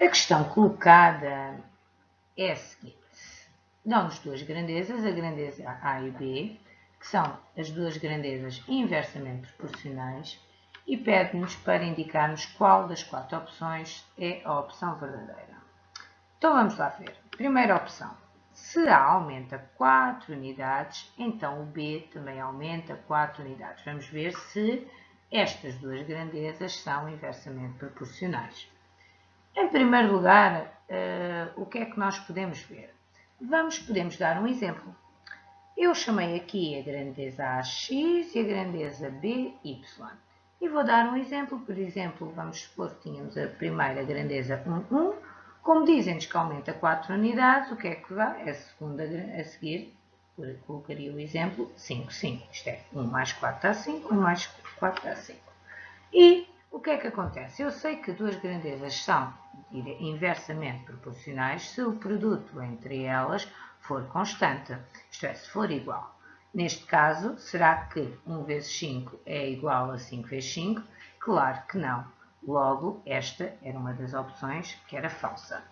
A questão colocada é a seguinte. Dão-nos duas grandezas, a grandeza A e B, que são as duas grandezas inversamente proporcionais, e pede-nos para indicarmos qual das quatro opções é a opção verdadeira. Então vamos lá ver. Primeira opção. Se A aumenta 4 unidades, então o B também aumenta 4 unidades. Vamos ver se estas duas grandezas são inversamente proporcionais. Em primeiro lugar, uh, o que é que nós podemos ver? Vamos, podemos dar um exemplo. Eu chamei aqui a grandeza AX e a grandeza BY. E vou dar um exemplo. Por exemplo, vamos supor que tínhamos a primeira grandeza 1, 1. Como dizem-nos que aumenta 4 unidades, o que é que vai? A segunda a seguir, colocaria o exemplo 5, 5. Isto é, 1 mais 4 dá 5, 1 mais 4 dá 5. E o que é que acontece? Eu sei que duas grandezas são inversamente proporcionais se o produto entre elas for constante, isto é, se for igual. Neste caso, será que 1 vezes 5 é igual a 5 vezes 5? Claro que não. Logo, esta era uma das opções que era falsa.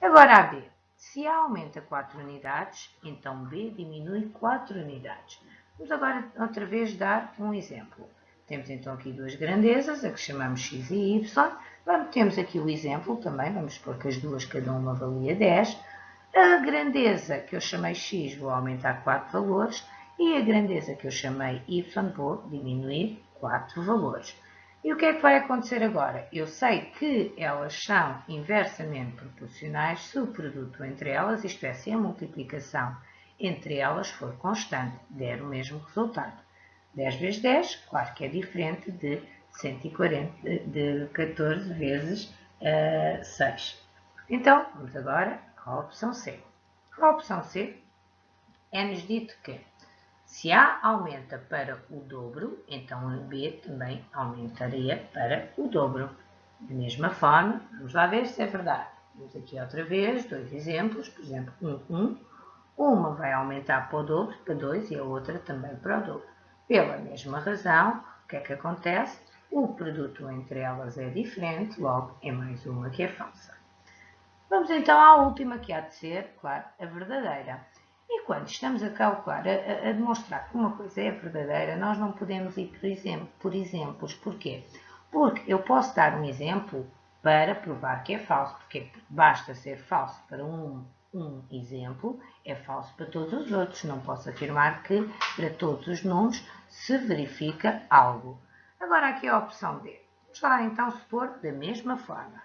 Agora a B. Se A aumenta 4 unidades, então B diminui 4 unidades. Vamos agora outra vez dar um exemplo. Temos então aqui duas grandezas, a que chamamos x e y. Vamos, temos aqui o exemplo também, vamos supor que as duas cada uma valia 10. A grandeza que eu chamei x vou aumentar 4 valores e a grandeza que eu chamei y vou diminuir 4 valores. E o que é que vai acontecer agora? Eu sei que elas são inversamente proporcionais se o produto entre elas, isto é, se a multiplicação entre elas for constante, der o mesmo resultado. 10 vezes 10, claro que é diferente de 140, de 14 vezes uh, 6. Então, vamos agora à opção C. A opção C é-nos dito que se A aumenta para o dobro, então B também aumentaria para o dobro. Da mesma forma, vamos lá ver se é verdade. Vamos aqui outra vez, dois exemplos, por exemplo, 1, 1. Uma vai aumentar para o dobro, para 2, e a outra também para o dobro. Pela mesma razão, o que é que acontece? O produto entre elas é diferente, logo é mais uma que é falsa. Vamos então à última que há de ser, claro, a verdadeira. E quando estamos a calcular, a, a, demonstrar que uma coisa é verdadeira, nós não podemos ir por, exemplo, por exemplos. Porquê? Porque eu posso dar um exemplo para provar que é falso, porque basta ser falso para um um exemplo é falso para todos os outros. Não posso afirmar que para todos os números se verifica algo. Agora aqui a opção D. Vamos lá então supor da mesma forma.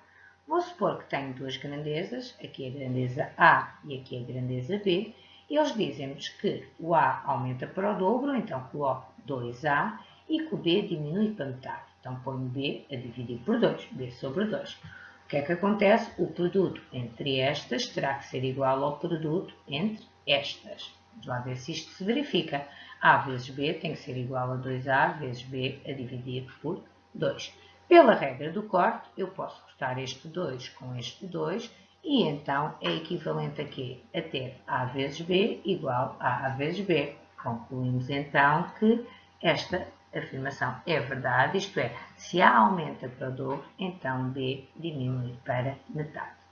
Vou supor que tenho duas grandezas, aqui a grandeza A e aqui a grandeza B, eles dizem-nos que o A aumenta para o dobro, então coloco 2A, e que o B diminui para metade. Então ponho B a dividir por 2, B sobre 2. O que é que acontece? O produto entre estas terá que ser igual ao produto entre estas. Vamos lá ver se isto se verifica. A vezes B tem que ser igual a 2A vezes B a dividir por 2. Pela regra do corte, eu posso cortar este 2 com este 2 e então é equivalente a quê? A ter A vezes B igual a A vezes B. Concluímos então que esta afirmação é verdade, isto é, se A aumenta para o dobro, então B diminui para metade.